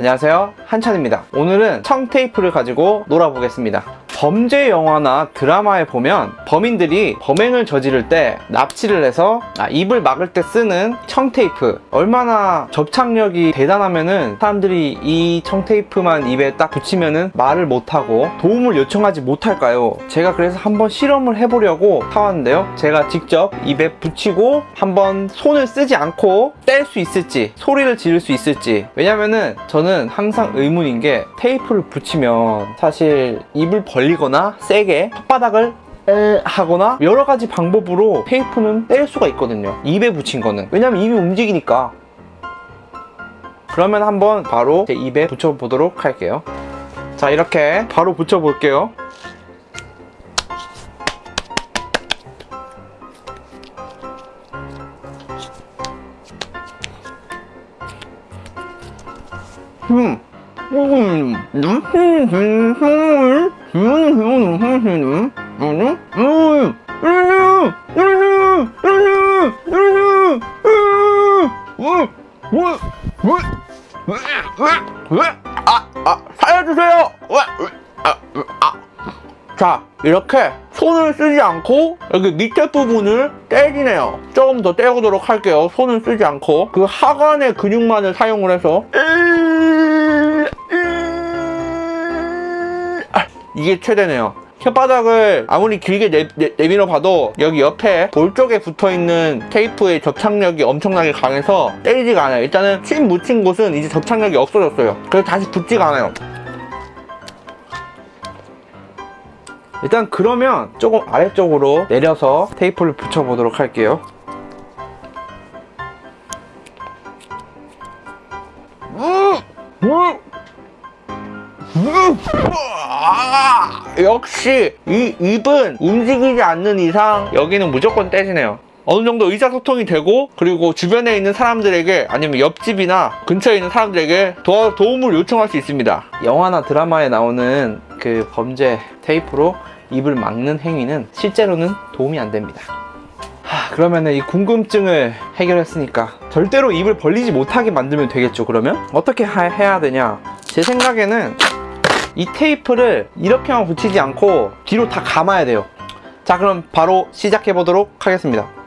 안녕하세요. 한찬입니다. 오늘은 청 테이프를 가지고 놀아보겠습니다 범죄 영화나 드라마에 보면 범인들이 범행을 저지를 때 납치를 해서 아, 입을 막을 때 쓰는 청테이프. 얼마나 접착력이 대단하면은 사람들이 이 청테이프만 입에 딱 붙이면은 말을 못하고 도움을 요청하지 못할까요? 제가 그래서 한번 실험을 해보려고 사왔는데요. 제가 직접 입에 붙이고 한번 손을 쓰지 않고 뗄 수 있을지 소리를 지를 수 있을지. 왜냐면은 저는 항상 의문인 게 테이프를 붙이면 사실 입을 벌리 거나 세게 혓바닥을 에 하거나 여러 가지 방법으로 테이프는 뗄 수가 있거든요 입에 붙인 거는 왜냐면 입이 움직이니까 그러면 한번 바로 제 입에 붙여 보도록 할게요 자 이렇게 바로 붙여 볼게요 음. 음. 음. 음. 주원이 배운 오사시는 아니? 어, 이러세요! 이러세요! 이러세요! 이러세요! 으, 으, 으, 으, 으, 아, 아, 살려주세요! 으, 으, 아, 으, 아. 자, 이렇게 손을 쓰지 않고 여기 밑에 부분을 떼기네요 조금 더 떼보도록 할게요 손을 쓰지 않고 그 하관의 근육만을 사용을 해서 에이! 게 최대네요. 혓바닥을 아무리 길게 내, 내, 내 밀어 봐도 여기 옆에 볼 쪽에 붙어있는 테이프의 접착력이 엄청나게 강해서 때리지가 않아요. 일단은 침 묻힌 곳은 이제 접착력이 없어졌어요. 그래서 다시 붙지가 않아요. 일단 그러면 조금 아래쪽으로 내려서 테이프를 붙여보도록 할게요. 아! 역시 이 입은 움직이지 않는 이상 여기는 무조건 떼지네요. 어느 정도 의사소통이 되고 그리고 주변에 있는 사람들에게 아니면 옆집이나 근처에 있는 사람들에게 도, 도움을 요청할 수 있습니다. 영화나 드라마에 나오는 그 범죄 테이프로 입을 막는 행위는 실제로는 도움이 안 됩니다. 하, 그러면은 이 궁금증을 해결했으니까 절대로 입을 벌리지 못하게 만들면 되겠죠 그러면? 어떻게 하- 해야 되냐 제 생각에는 이 테이프를 이렇게만 붙이지 않고 뒤로 다 감아야 돼요. 자 그럼 바로 시작해 보도록 하겠습니다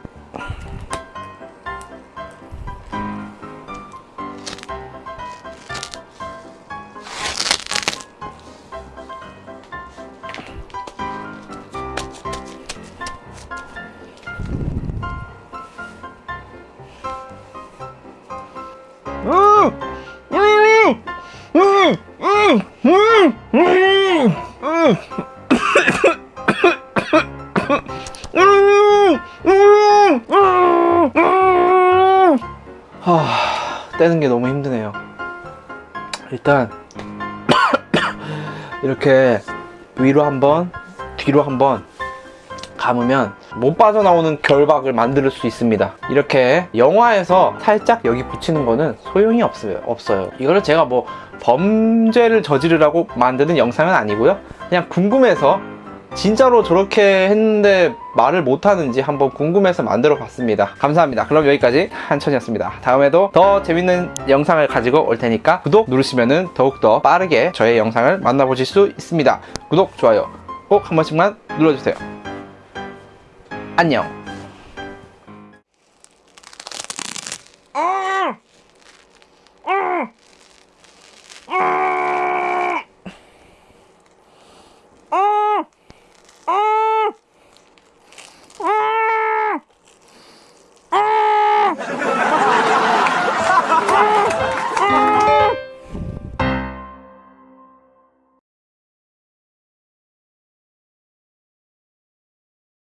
하, 떼는 게 너무 힘드네요. 일단 이렇게 위로 한번, 뒤로 한번 감으면 못 빠져나오는 결박을 만들 수 있습니다. 이렇게 영화에서 살짝 여기 붙이는 거는 소용이 없어요 없어요. 이거를 제가 뭐 범죄를 저지르라고 만드는 영상은 아니고요. 그냥 궁금해서 진짜로 저렇게 했는데 말을 못하는지 한번 궁금해서 만들어 봤습니다. 감사합니다. 그럼 여기까지 한천이었습니다. 다음에도 더 재밌는 영상을 가지고 올 테니까 구독 누르시면 더욱더 빠르게 저의 영상을 만나보실 수 있습니다. 구독 좋아요 꼭 한 번씩만 눌러주세요. 안녕